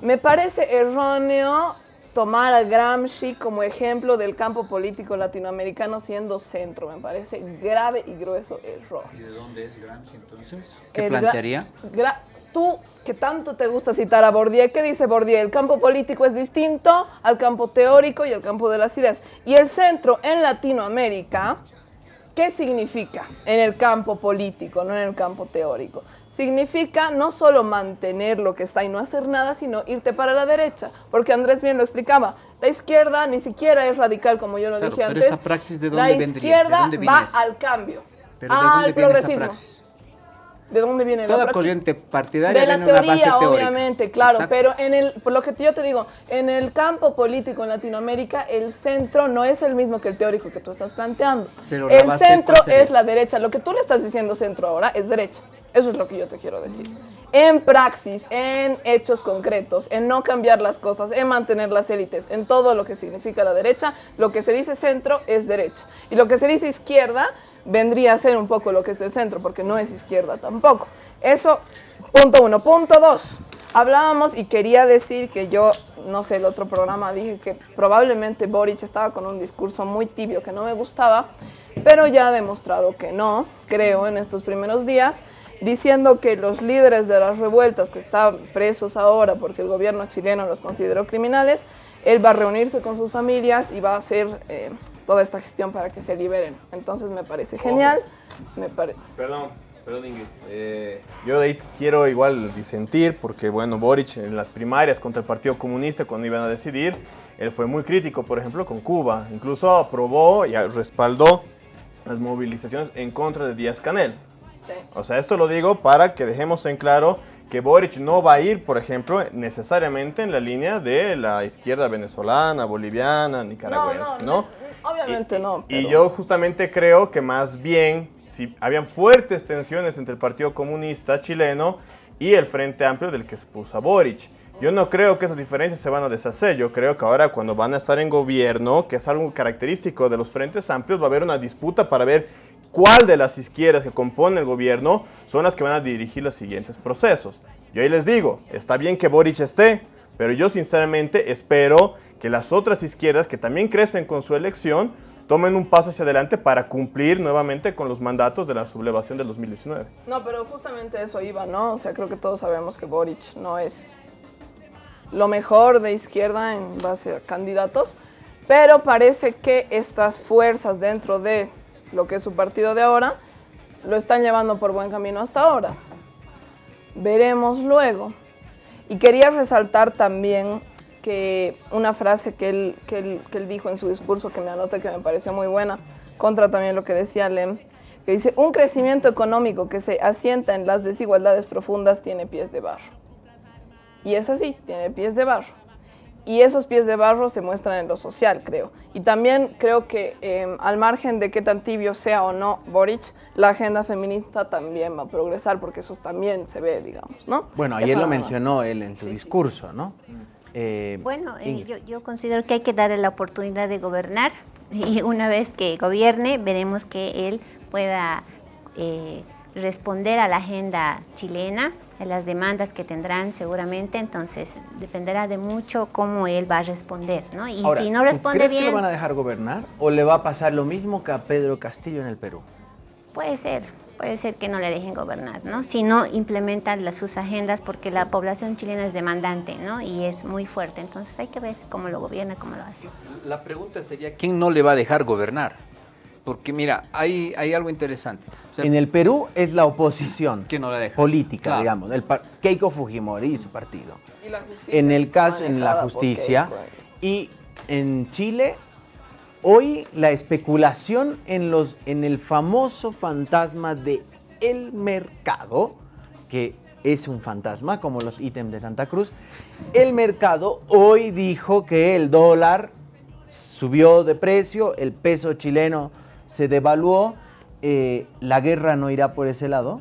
me parece erróneo tomar a Gramsci como ejemplo del campo político latinoamericano siendo centro, me parece grave y grueso error. ¿Y de dónde es Gramsci entonces? ¿Qué El gra- plantearía? gra- tú, que tanto te gusta citar a Bourdieu, ¿qué dice Bourdieu? El campo político es distinto al campo teórico y al campo de las ideas. Y el centro en Latinoamérica, ¿qué significa en el campo político, no en el campo teórico? Significa no solo mantener lo que está y no hacer nada, sino irte para la derecha. Porque Andrés bien lo explicaba, la izquierda ni siquiera es radical, como yo lo Claro, dije pero antes. esa praxis, ¿de la dónde vendría? ¿De izquierda dónde va al cambio. Pero ¿de Ah, dónde el viene esa progresismo. praxis? ¿De dónde viene la Toda corriente partidaria de la tiene una base teoría, teórica. obviamente, claro, Exacto. pero en el, por lo que yo te digo, en el campo político en Latinoamérica, el centro no es el mismo que el teórico que tú estás planteando. Pero el centro es la derecha. Lo que tú le estás diciendo centro ahora es derecha. Eso es lo que yo te quiero decir. En praxis, en hechos concretos, en no cambiar las cosas, en mantener las élites, en todo lo que significa la derecha, lo que se dice centro es derecha. Y lo que se dice izquierda vendría a ser un poco lo que es el centro, porque no es izquierda tampoco. Eso, punto uno. Punto dos. Hablábamos y quería decir que yo, no sé, el otro programa dije que probablemente Boric estaba con un discurso muy tibio que no me gustaba, pero ya ha demostrado que no, creo, en estos primeros días, diciendo que los líderes de las revueltas que están presos ahora porque el gobierno chileno los consideró criminales, él va a reunirse con sus familias y va a hacer eh, toda esta gestión para que se liberen. Entonces me parece genial. Me pare- Perdón, perdón Ingrid. Eh, yo de ahí quiero igual disentir porque, bueno, Boric en las primarias contra el Partido Comunista cuando iban a decidir, él fue muy crítico, por ejemplo, con Cuba. Incluso aprobó y respaldó las movilizaciones en contra de Díaz Canel. O sea, esto lo digo para que dejemos en claro que Boric no va a ir, por ejemplo, necesariamente en la línea de la izquierda venezolana, boliviana, nicaragüense, ¿no? Obviamente no. Y pero- yo justamente creo que más bien, si habían fuertes tensiones entre el Partido Comunista chileno y el Frente Amplio del que se puso a Boric. Yo no creo que esas diferencias se van a deshacer. Yo creo que ahora cuando van a estar en gobierno, que es algo característico de los Frentes Amplios, va a haber una disputa para ver cuál de las izquierdas que componen el gobierno son las que van a dirigir los siguientes procesos. Yo ahí les digo, está bien que Boric esté, pero yo sinceramente espero que las otras izquierdas que también crecen con su elección tomen un paso hacia adelante para cumplir nuevamente con los mandatos de la sublevación del 2019. No, pero justamente eso iba, ¿no? O sea, creo que todos sabemos que Boric no es lo mejor de izquierda en base a candidatos, pero parece que estas fuerzas dentro de lo que es su partido de ahora lo están llevando por buen camino hasta ahora. Veremos luego. Y quería resaltar también que una frase que él, que él, que él dijo en su discurso que me anoté que me pareció muy buena, contra también lo que decía Lem, que dice, un crecimiento económico que se asienta en las desigualdades profundas tiene pies de barro. Y es así, tiene pies de barro. Y esos pies de barro se muestran en lo social, creo. Y también creo que eh, al margen de qué tan tibio sea o no Boric, la agenda feminista también va a progresar, porque eso también se ve, digamos, ¿no? Bueno, Eso ayer lo mencionó él en su discurso, ¿no? Eh, Bueno, eh, yo, yo considero que hay que darle la oportunidad de gobernar y una vez que gobierne veremos que él pueda eh, responder a la agenda chilena, las demandas que tendrán seguramente, entonces dependerá de mucho cómo él va a responder, ¿no? Y Ahora, si no ¿tú responde ¿crees que bien, lo van a dejar gobernar o le va a pasar lo mismo que a Pedro Castillo en el Perú? puede ser, puede ser que no le dejen gobernar, ¿no? Si no implementan las, sus agendas porque la población chilena es demandante, ¿no? Y es muy fuerte, entonces hay que ver cómo lo gobierna, cómo lo hace. La pregunta sería, ¿quién no le va a dejar gobernar? Porque mira, hay, hay algo interesante. O sea, En el Perú es la oposición ¿Quién no la deja? política, Claro. digamos, el Keiko Fujimori y su partido. Y la justicia En el caso, en la justicia. Keiko. Y en Chile, hoy la especulación en, los, en el famoso fantasma de el mercado, que es un fantasma como los ítems de Santa Cruz, el mercado hoy dijo que el dólar subió de precio, el peso chileno se devaluó, eh, la guerra no irá por ese lado.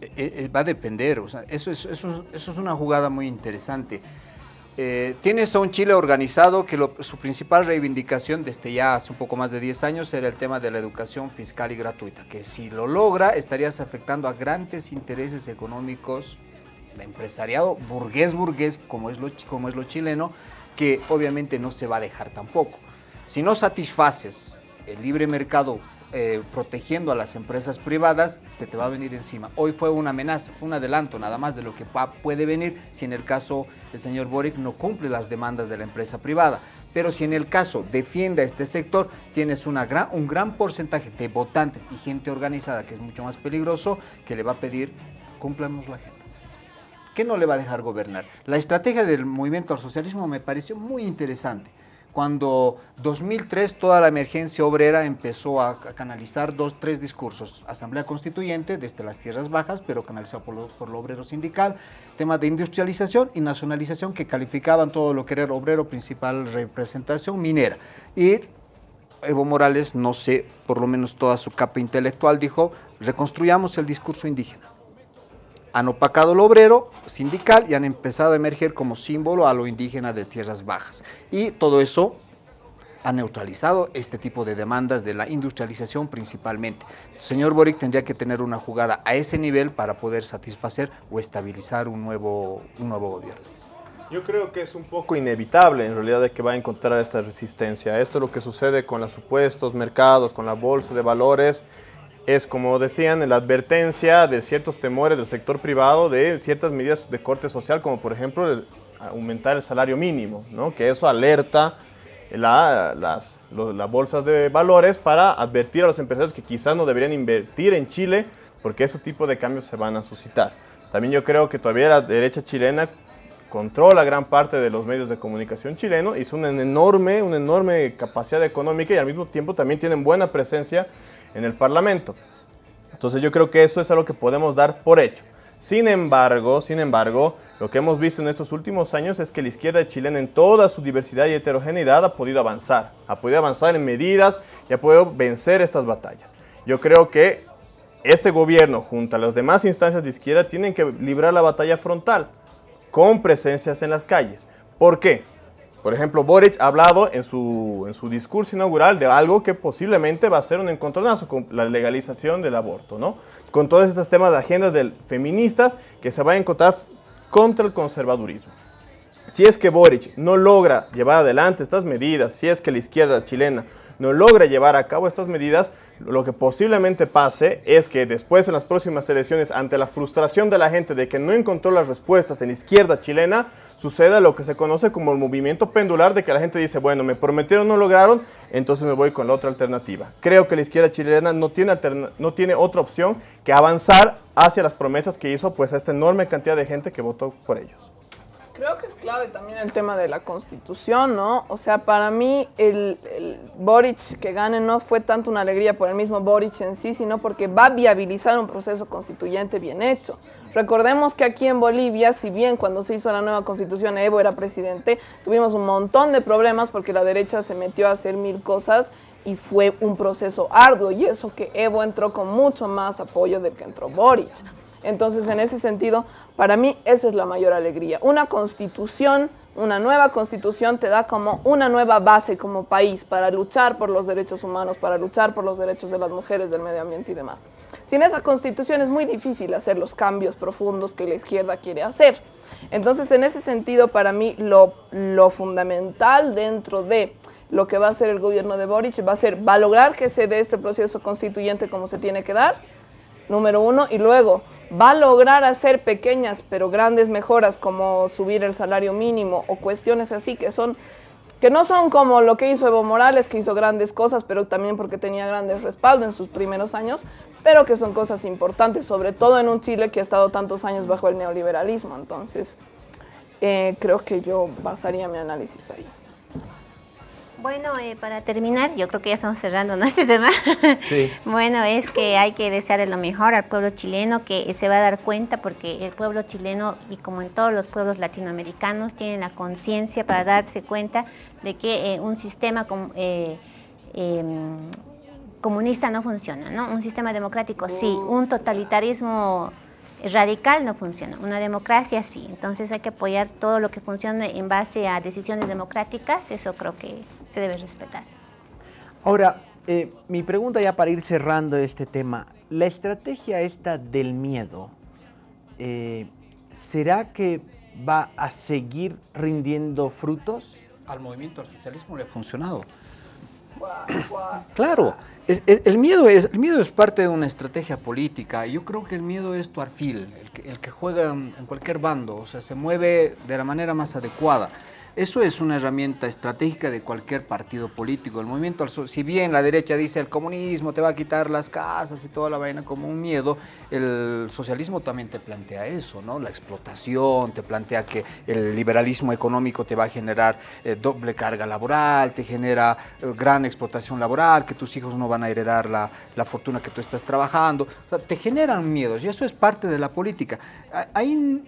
Eh, eh, va a depender, o sea, eso es, eso es- una jugada muy interesante. Eh, tienes a un Chile organizado que su principal reivindicación desde ya hace un poco más de 10 años era el tema de la educación fiscal y gratuita, que si lo logra estarías afectando a grandes intereses económicos de empresariado burgués burgués, como es, lo, como es lo chileno, que obviamente no se va a dejar tampoco. Si no satisfaces el libre mercado eh, protegiendo a las empresas privadas, se te va a venir encima. Hoy fue una amenaza, fue un adelanto nada más de lo que puede venir si en el caso el señor Boric no cumple las demandas de la empresa privada. Pero si en el caso defiende a este sector, tienes un gran porcentaje de votantes y gente organizada, que es mucho más peligroso, que le va a pedir, cúmplanos la agenda. ¿Qué no le va a dejar gobernar? La estrategia del movimiento al socialismo me pareció muy interesante. Cuando 2003 toda la emergencia obrera empezó a, canalizar dos, tres discursos. Asamblea Constituyente desde las tierras bajas, pero canalizado por lo, por lo obrero sindical, tema de industrialización y nacionalización que calificaban todo lo que era obrero principal representación minera. Y Evo Morales, no sé, por lo menos toda su capa intelectual, dijo, reconstruyamos el discurso indígena. Han opacado lo obrero sindical y han empezado a emerger como símbolo a lo indígena de tierras bajas. Y todo eso ha neutralizado este tipo de demandas de la industrialización principalmente. El señor Boric tendría que tener una jugada a ese nivel para poder satisfacer o estabilizar un nuevo, un nuevo gobierno. Yo creo que es un poco inevitable en realidad de que va a encontrar esta resistencia. Esto es lo que sucede con los supuestos mercados, con la bolsa de valores, es como decían, la advertencia de ciertos temores del sector privado de ciertas medidas de corte social, como por ejemplo aumentar el salario mínimo, ¿no? que eso alerta la, las las bolsas de valores para advertir a los empresarios que quizás no deberían invertir en Chile porque ese tipo de cambios se van a suscitar. También yo creo que todavía la derecha chilena controla gran parte de los medios de comunicación chilenos, hizo una enorme, una enorme capacidad económica y al mismo tiempo también tienen buena presencia en el Parlamento. Entonces yo creo que eso es algo que podemos dar por hecho. Sin embargo, sin embargo, lo que hemos visto en estos últimos años es que la izquierda chilena en toda su diversidad y heterogeneidad ha podido avanzar, ha podido avanzar en medidas y ha podido vencer estas batallas. Yo creo que ese gobierno junto a las demás instancias de izquierda tienen que librar la batalla frontal con presencias en las calles. ¿Por qué? Por ejemplo, Boric ha hablado en su, en su discurso inaugural de algo que posiblemente va a ser un encontronazo con la legalización del aborto, ¿no? Con todos estos temas de agendas del, feministas que se va a encontrar contra el conservadurismo. Si es que Boric no logra llevar adelante estas medidas, si es que la izquierda chilena no logra llevar a cabo estas medidas, lo que posiblemente pase es que después en las próximas elecciones, ante la frustración de la gente de que no encontró las respuestas en la izquierda chilena, suceda lo que se conoce como el movimiento pendular de que la gente dice, bueno, me prometieron, no lograron, entonces me voy con la otra alternativa. Creo que la izquierda chilena no tiene, no tiene otra opción que avanzar hacia las promesas que hizo pues a esta enorme cantidad de gente que votó por ellos. Creo que es clave también el tema de la constitución, ¿no? O sea, para mí el, el Boric que gane no fue tanto una alegría por el mismo Boric en sí, sino porque va a viabilizar un proceso constituyente bien hecho. Recordemos que aquí en Bolivia, si bien cuando se hizo la nueva constitución Evo era presidente, tuvimos un montón de problemas porque la derecha se metió a hacer mil cosas y fue un proceso arduo y eso que Evo entró con mucho más apoyo del que entró Boric. Entonces, en ese sentido, para mí esa es la mayor alegría. Una constitución, una nueva constitución te da como una nueva base como país para luchar por los derechos humanos, para luchar por los derechos de las mujeres, del medio ambiente y demás. Sin esa constitución es muy difícil hacer los cambios profundos que la izquierda quiere hacer. Entonces, en ese sentido, para mí lo, fundamental dentro de lo que va a hacer el gobierno de Boric va a ser va a lograr que se dé este proceso constituyente como se tiene que dar, número uno, y luego va a lograr hacer pequeñas pero grandes mejoras como subir el salario mínimo o cuestiones así que son que no son como lo que hizo Evo Morales, que hizo grandes cosas, pero también porque tenía grandes respaldos en sus primeros años, pero que son cosas importantes, sobre todo en un Chile que ha estado tantos años bajo el neoliberalismo. Entonces, eh, creo que yo basaría mi análisis ahí. Bueno, eh, para terminar, yo creo que ya estamos cerrando ¿no? este tema. Sí. Bueno, es que hay que desearle lo mejor al pueblo chileno, que se va a dar cuenta porque el pueblo chileno, y como en todos los pueblos latinoamericanos, tienen la conciencia para darse cuenta de que eh, un sistema com- eh, em, comunista no funciona, ¿no? Un sistema democrático sí, un totalitarismo radical no funciona, una democracia sí. Entonces hay que apoyar todo lo que funcione en base a decisiones democráticas, eso creo que se debe respetar. Ahora, eh, mi pregunta ya para ir cerrando este tema, la estrategia esta del miedo, eh, ¿será que va a seguir rindiendo frutos? Al movimiento al socialismo le ha funcionado. Claro, el, miedo es, el miedo es parte de una estrategia política. Yo creo que el miedo es tu alfil, el que, el que juega en, en cualquier bando, o sea, se mueve de la manera más adecuada. Eso es una herramienta estratégica de cualquier partido político. El movimiento, al si bien la derecha dice el comunismo te va a quitar las casas y toda la vaina como un miedo, el socialismo también te plantea eso, ¿no? La explotación, te plantea que el liberalismo económico te va a generar eh, doble carga laboral, te genera eh, gran explotación laboral, que tus hijos no van a heredar la, la fortuna que tú estás trabajando. O sea, te generan miedos y eso es parte de la política. Ahí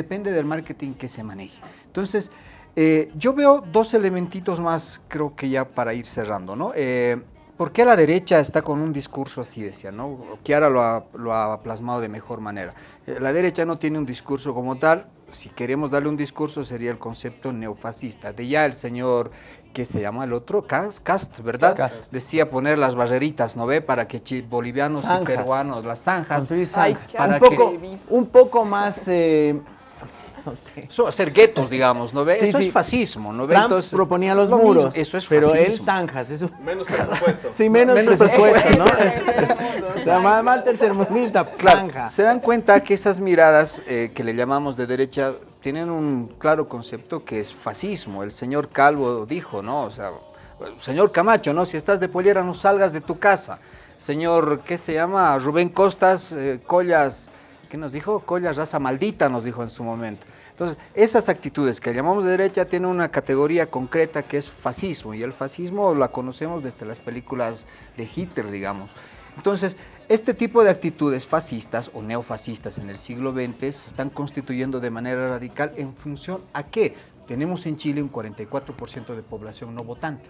depende del marketing que se maneje. Entonces, eh, yo veo dos elementitos más, creo que ya para ir cerrando, ¿no? Eh, ¿Por qué la derecha está con un discurso así, decía, ¿no? Kiara lo ha, lo ha plasmado de mejor manera. Eh, la derecha no tiene un discurso como tal, si queremos darle un discurso sería el concepto neofascista. De ya el señor, ¿qué se llama el otro? Cas- Cast, ¿verdad? Decía poner las barreritas, ¿no ve? Para que bolivianos y peruanos, las zanjas, Ay, para un, que- un poco más... no sé. So, hacer guetos, digamos, ¿no ve? Sí, eso sí. es fascismo, ¿no ve? Trump Entonces, proponía los lo mismo, muros, eso es pero él fascismo. zanjas. Eso... Menos presupuesto. Sí, menos, Menos presupuesto, ¿no? presupuesto. Es- es- o sea, más, más tercermundista, Claro, se dan cuenta que esas miradas eh, que le llamamos de derecha tienen un claro concepto que es fascismo. El señor Calvo dijo, ¿no? O sea, señor Camacho, ¿no? Si estás de pollera no salgas de tu casa. Señor, ¿qué se llama? Rubén Costas, eh, Collas, ¿qué nos dijo? Collas raza maldita nos dijo en su momento. Entonces, esas actitudes que llamamos de derecha tienen una categoría concreta que es fascismo, y el fascismo la conocemos desde las películas de Hitler, digamos. Entonces, este tipo de actitudes fascistas o neofascistas en el siglo XX se están constituyendo de manera radical en función a qué? Tenemos en Chile un 44% de población no votante.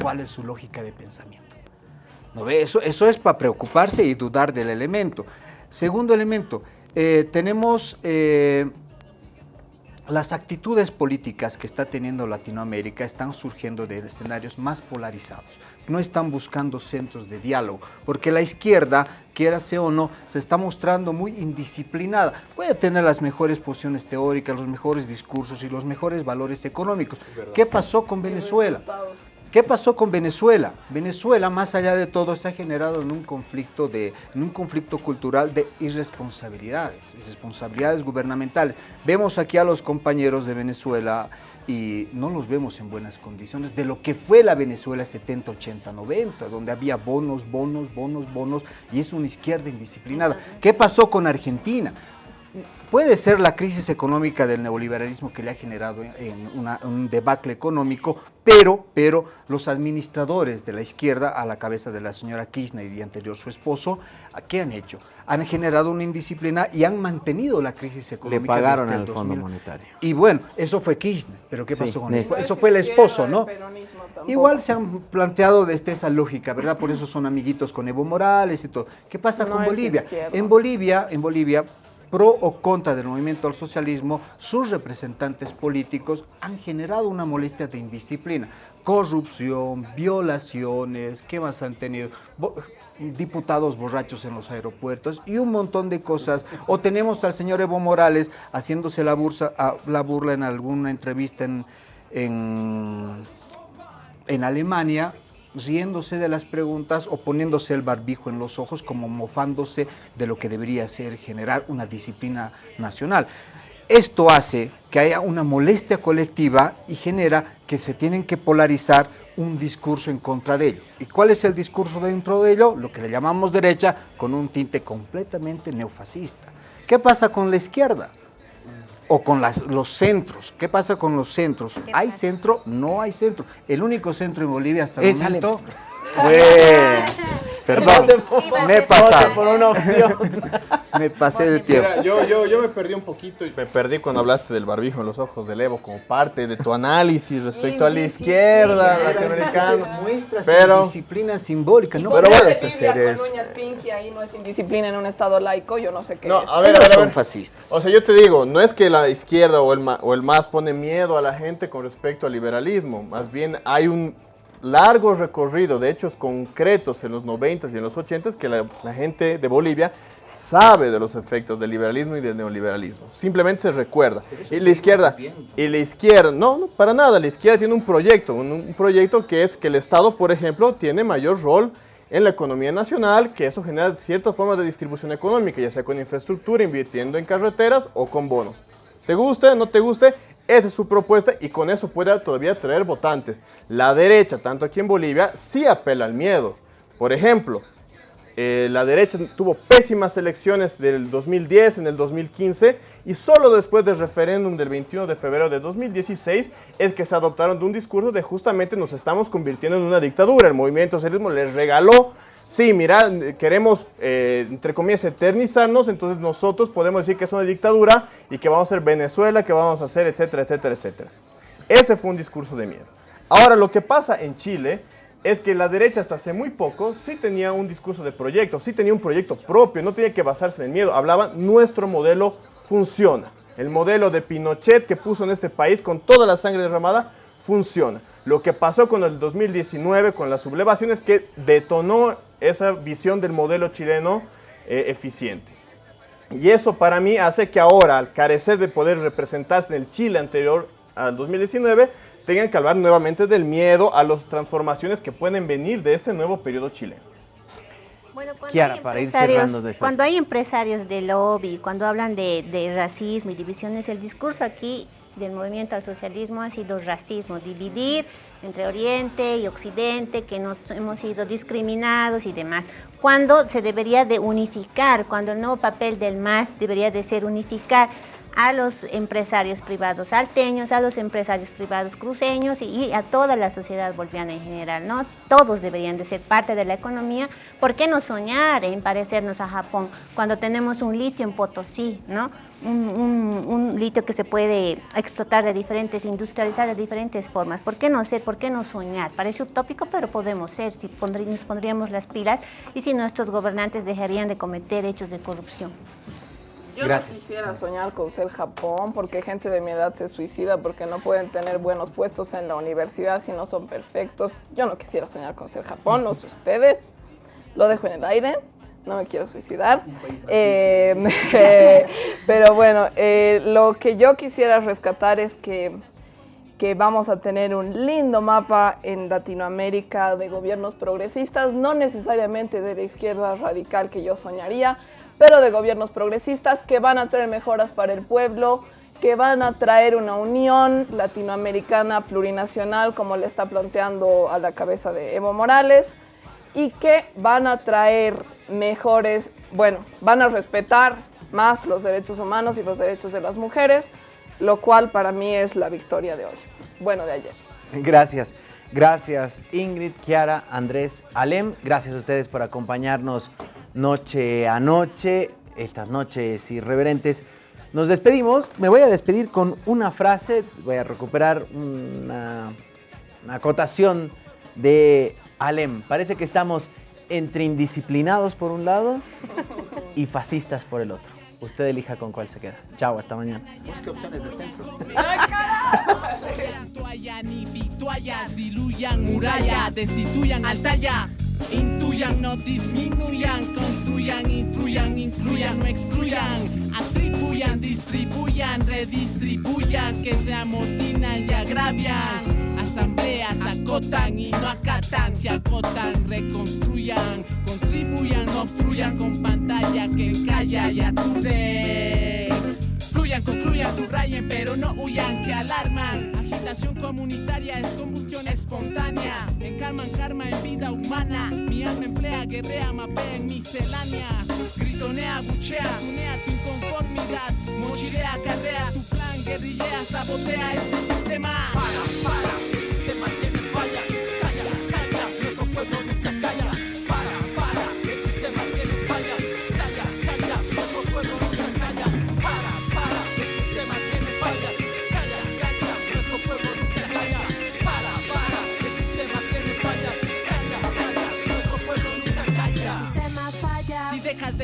¿Cuál es su lógica de pensamiento? ¿No ve? Eso, eso es para preocuparse y dudar del elemento. Segundo elemento, eh, tenemos eh, las actitudes políticas que está teniendo Latinoamérica están surgiendo de escenarios más polarizados. No están buscando centros de diálogo, porque la izquierda, quiera sea o no, se está mostrando muy indisciplinada. Puede tener las mejores posiciones teóricas, los mejores discursos y los mejores valores económicos. ¿Qué pasó con Venezuela? ¿Qué pasó con Venezuela? Venezuela, más allá de todo, se ha generado en un conflicto, de, en un conflicto cultural de irresponsabilidades, irresponsabilidades gubernamentales. Vemos aquí a los compañeros de Venezuela y no los vemos en buenas condiciones de lo que fue la Venezuela 70, 80, 90, donde había bonos, bonos, bonos, bonos, y es una izquierda indisciplinada. ¿Qué pasó con Argentina? Puede ser la crisis económica del neoliberalismo que le ha generado en una- un debacle económico, pero, pero los administradores de la izquierda, a la cabeza de la señora Kirchner y anterior su esposo, ¿qué han hecho? Han generado una indisciplina y han mantenido la crisis Le económica. pagaron desde al el Fondo 2000. Monetario. Y bueno, eso fue Kirchner, pero ¿qué Sí, pasó con eso? Eso fue el esposo, ¿no? Igual se han planteado desde esa lógica, ¿verdad? Por eso son amiguitos con Evo Morales y todo. ¿Qué pasa No con Bolivia? En Bolivia, en Bolivia, pro o contra del movimiento al socialismo, sus representantes políticos han generado una molestia de indisciplina. Corrupción, violaciones, ¿qué más han tenido? Diputados borrachos en los aeropuertos y un montón de cosas. O tenemos al señor Evo Morales haciéndose la, bursa, la burla en alguna entrevista en, en en Alemania riéndose de las preguntas o poniéndose el barbijo en los ojos como mofándose de lo que debería ser generar una disciplina nacional. Esto hace que haya una molestia colectiva y genera que se tienen que polarizar un discurso en contra de ello. ¿Y cuál es el discurso dentro de ello? Lo que le llamamos derecha con un tinte completamente neofascista. ¿Qué pasa con la izquierda? O con las- los centros. ¿Qué pasa con los centros? ¿Hay centro? No hay centro. El único centro en Bolivia hasta el Es momento fue... Perdón, me he pasado. por una opción. Me pasé de tiempo. Mira, yo, yo, yo me perdí un poquito y me perdí cuando hablaste del barbijo en los ojos del Evo como parte de tu análisis respecto a la izquierda latinoamericana. Muestras Pero- disciplina simbólica, no Pero puedes Biblia hacer con eso. uñas pinky ahí no es indisciplina en un estado laico, yo no sé qué No, es. a ver, a ver, a son ver. fascistas. O sea, yo te digo, no es que la izquierda o el, ma- o el MAS pone miedo a la gente con respecto al liberalismo, más bien hay un largo recorrido de hechos concretos en los 90s y en los 80s que la, la gente de Bolivia sabe de los efectos del liberalismo y del neoliberalismo. Simplemente se recuerda. Y la izquierda, y la izquierda, no, no, para nada, la izquierda tiene un proyecto, un, un proyecto que es que el Estado, por ejemplo, tiene mayor rol en la economía nacional, que eso genera ciertas formas de distribución económica, ya sea con infraestructura, invirtiendo en carreteras o con bonos. ¿Te guste, no te guste? Esa es su propuesta y con eso puede todavía traer votantes. La derecha, tanto aquí en Bolivia, sí apela al miedo. Por ejemplo, eh, la derecha tuvo pésimas elecciones del 2010, en el 2015, y solo después del referéndum del 21 de febrero de 2016 es que se adoptaron de un discurso de justamente nos estamos convirtiendo en una dictadura. El movimiento socialismo les regaló, sí, mira, queremos, eh, entre comillas, eternizarnos, entonces nosotros podemos decir que es una dictadura y que vamos a ser Venezuela, que vamos a hacer, etcétera, etcétera, etcétera. Ese fue un discurso de miedo. Ahora, lo que pasa en Chile es que la derecha hasta hace muy poco sí tenía un discurso de proyecto, sí tenía un proyecto propio, no tenía que basarse en el miedo. Hablaban, nuestro modelo funciona. El modelo de Pinochet que puso en este país con toda la sangre derramada funciona. Lo que pasó con el 2019, con la sublevación, es que detonó esa visión del modelo chileno eh, eficiente. Y eso para mí hace que ahora, al carecer de poder representarse en el Chile anterior al 2019, tengan que hablar nuevamente del miedo a las transformaciones que pueden venir de este nuevo periodo chileno. Bueno, cuando, Kiara, hay para ir cerrando cuando hay empresarios de lobby, cuando hablan de, de racismo y divisiones, el discurso aquí del movimiento al socialismo ha sido racismo, dividir entre Oriente y Occidente, que nos hemos sido discriminados y demás. Cuando se debería de unificar, cuando el nuevo papel del MAS debería de ser unificar a los empresarios privados salteños, a los empresarios privados cruceños y, a toda la sociedad boliviana en general, ¿no? Todos deberían de ser parte de la economía. ¿Por qué no soñar en parecernos a Japón cuando tenemos un litio en Potosí, ¿no? Un litio que se puede explotar de diferentes, industrializar de diferentes formas. ¿Por qué no ser? ¿Por qué no soñar? Parece utópico, pero podemos ser si pondrí- nos pondríamos las pilas y si nuestros gobernantes dejarían de cometer hechos de corrupción. Yo Gracias. no quisiera soñar con ser Japón porque gente de mi edad se suicida porque no pueden tener buenos puestos en la universidad si no son perfectos. Yo no quisiera soñar con ser Japón, no sé ustedes. Lo dejo en el aire, no me quiero suicidar. Eh, pero bueno, eh, lo que yo quisiera rescatar es que, que vamos a tener un lindo mapa en Latinoamérica de gobiernos progresistas, no necesariamente de la izquierda radical que yo soñaría, pero de gobiernos progresistas que van a traer mejoras para el pueblo, que van a traer una unión latinoamericana plurinacional como le está planteando a la cabeza de Evo Morales y que van a traer mejores, bueno, van a respetar más los derechos humanos y los derechos de las mujeres, lo cual para mí es la victoria de hoy, bueno, de ayer. Gracias. Gracias Ingrid, Kiara, Andrés, Alem. Gracias a ustedes por acompañarnos noche a noche, estas noches irreverentes. Nos despedimos. Me voy a despedir con una frase. Voy a recuperar una, una acotación de Alem. Parece que estamos entre indisciplinados por un lado y fascistas por el otro. Usted elija con cuál se queda. Chao, hasta mañana. Busque opciones de centro. Toallan muralla, destituyan altaya, intuyan, no disminuyan, construyan, instruyan, incluyan, no excluyan, atribuyan, distribuyan, redistribuyan, que se amotinan y agravian, asambleas acotan y no acatan, se acotan, reconstruyan, contribuyan, no obstruyan con pantalla que calla y aturde. Fluyan, construyan, subrayen, pero no huyan, que alarman. Agitación comunitaria es combustión espontánea. Encarman karma en vida humana. Mi alma emplea, guerrea, mapea en miscelánea. Gritonea, buchea, tunea tu inconformidad. Mochilea, carrea tu plan, guerrillea, sabotea este sistema. Para, para,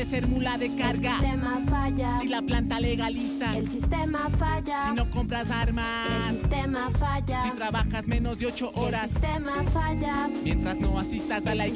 de ser mula de carga. El sistema falla. Si la planta legaliza. El sistema falla. Si no compras armas. El sistema falla. Si trabajas menos de 8 horas. El sistema falla. Mientras no asistas a la